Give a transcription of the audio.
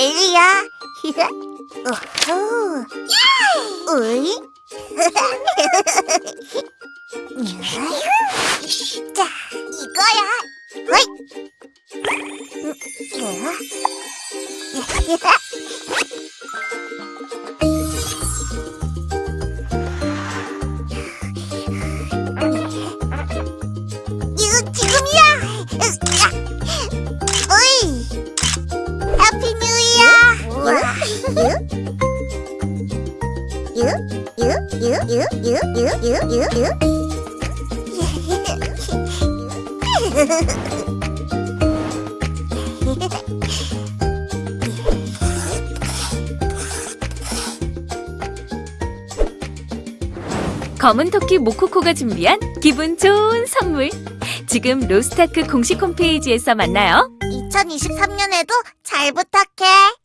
いるよ。ひさ、おほう。おい。じゃあ、行こうよ。ほい。 검은 토끼 모코코가 준비한 기분 좋은 선물. 지금 로스타크 공식 홈페이지에서 만나요. 2023년에도 잘 부탁해.